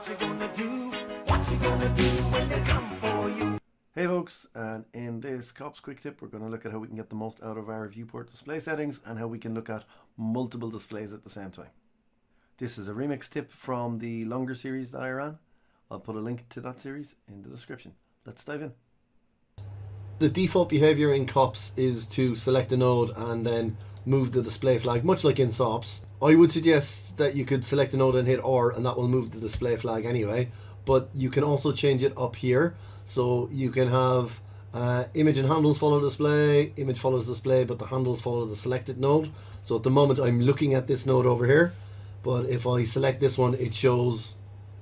What you gonna do? What you gonna do when they come for you? Hey folks, and in this COPS quick tip, we're going to look at how we can get the most out of our viewport display settings and how we can look at multiple displays at the same time. This is a remix tip from the longer series that I ran. I'll put a link to that series in the description. Let's dive in. The default behavior in COPS is to select a node and then move the display flag, much like in SOPs. I would suggest that you could select a node and hit R and that will move the display flag anyway, but you can also change it up here. So you can have uh, image and handles follow display, image follows display, but the handles follow the selected node. So at the moment I'm looking at this node over here, but if I select this one, it shows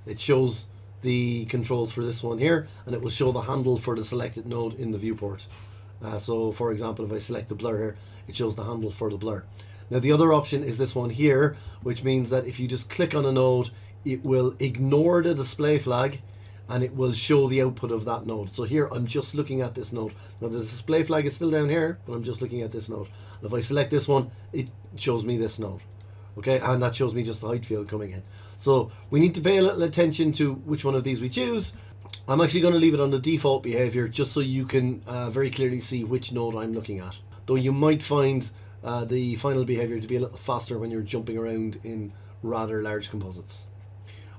it shows the controls for this one here, and it will show the handle for the selected node in the viewport. Uh, so for example, if I select the blur here, it shows the handle for the blur. Now the other option is this one here, which means that if you just click on a node, it will ignore the display flag and it will show the output of that node. So here I'm just looking at this node. Now the display flag is still down here, but I'm just looking at this node. And if I select this one, it shows me this node. Okay, and that shows me just the height field coming in. So we need to pay a little attention to which one of these we choose. I'm actually going to leave it on the default behavior just so you can uh, very clearly see which node I'm looking at. Though you might find uh, the final behavior to be a little faster when you're jumping around in rather large composites.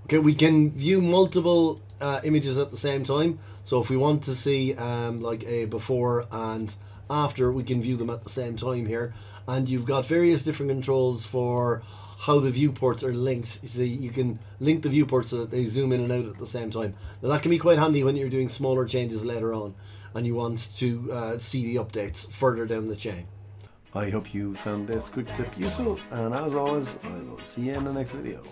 Okay, we can view multiple uh, images at the same time. So if we want to see um, like a before and after, we can view them at the same time here. And you've got various different controls for how the viewports are linked. So you can link the viewports so that they zoom in and out at the same time. Now that can be quite handy when you're doing smaller changes later on and you want to uh, see the updates further down the chain. I hope you found this quick tip useful and as always I will see you in the next video.